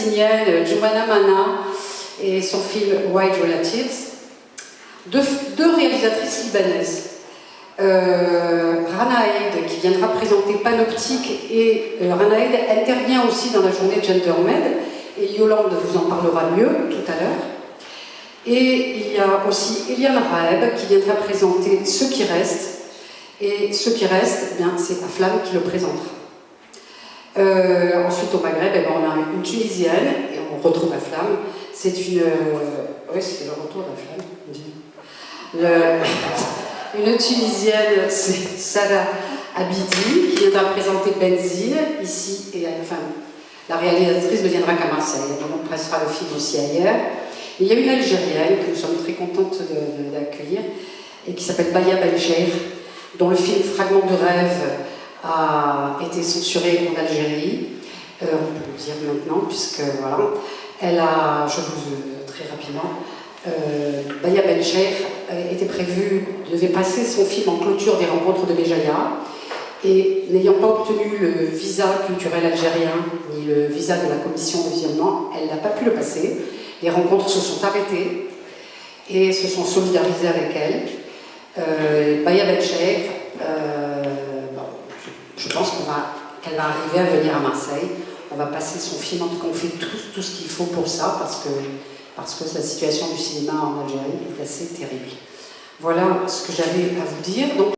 palestinienne Jumana Mana et son film White Relatives. Deux, réalisatrices libanaises. Euh, Rana Haïd qui viendra présenter Panoptique et euh, Rana Haïd intervient aussi dans la journée GenderMed et Yolande vous en parlera mieux tout à l'heure. Et il y a aussi Eliane Raeb qui viendra présenter Ce qui reste et Ce qui reste, eh c'est Aflam qui le présentera. Euh, ensuite au Maghreb, eh ben, on a une Tunisienne et on retrouve Aflam. C'est une... Euh, oui, c'est le retour d'Aflam. Le... Une Tunisienne, c'est Sarah Abidi, qui viendra présenter Benzine, ici, et enfin, la réalisatrice ne viendra qu'à Marseille, on pressera le film aussi ailleurs. il y a une Algérienne que nous sommes très contentes d'accueillir, et qui s'appelle Baya Belcher, dont le film Fragment de rêve a été censuré en Algérie, euh, on peut le dire maintenant, puisque voilà, elle a, je vous très rapidement, euh, Baya Bencher euh, était prévu, devait passer son film en clôture des rencontres de Béjaïa et n'ayant pas obtenu le visa culturel algérien ni le visa de la commission de visionnement, elle n'a pas pu le passer. Les rencontres se sont arrêtées et se sont solidarisées avec elle. Baya Bencher, qu'elle va, arriver à venir à Marseille. On va passer son film, en tout cas on fait tout, tout ce qu'il faut pour ça parce que parce que la situation du cinéma en Algérie est assez terrible. Voilà ce que j'avais à vous dire.